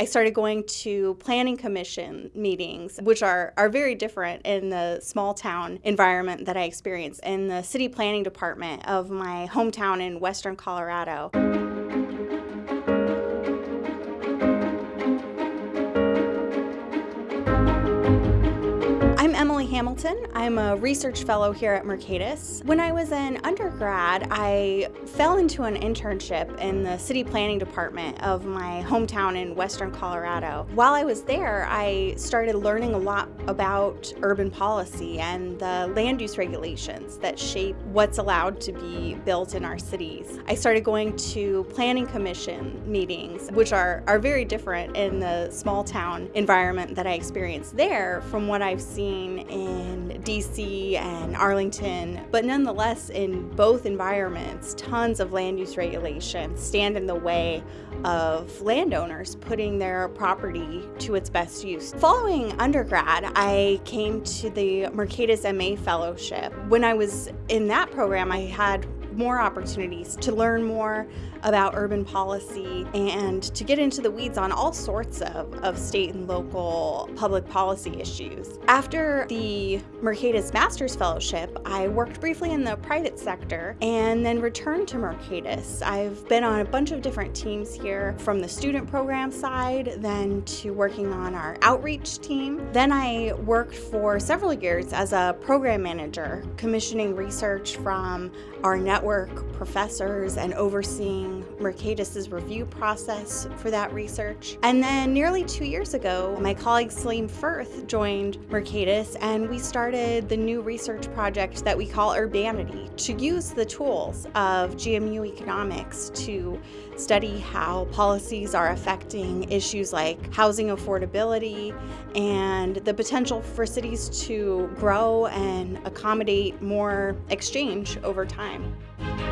I started going to planning commission meetings, which are, are very different in the small town environment that I experienced in the city planning department of my hometown in western Colorado. Hamilton. I'm a research fellow here at Mercatus. When I was an undergrad, I fell into an internship in the city planning department of my hometown in western Colorado. While I was there, I started learning a lot about urban policy and the land use regulations that shape what's allowed to be built in our cities. I started going to planning commission meetings, which are, are very different in the small town environment that I experienced there from what I've seen in DC and Arlington, but nonetheless, in both environments, tons of land use regulations stand in the way of landowners putting their property to its best use. Following undergrad, I came to the Mercatus MA Fellowship. When I was in that program, I had more opportunities to learn more about urban policy and to get into the weeds on all sorts of, of state and local public policy issues. After the Mercatus Master's Fellowship, I worked briefly in the private sector and then returned to Mercatus. I've been on a bunch of different teams here from the student program side, then to working on our outreach team. Then I worked for several years as a program manager, commissioning research from our network professors and overseeing Mercatus's review process for that research. And then nearly two years ago, my colleague Salim Furth joined Mercatus and we started the new research project that we call Urbanity to use the tools of GMU economics to study how policies are affecting issues like housing affordability and the potential for cities to grow and accommodate more exchange over time. Música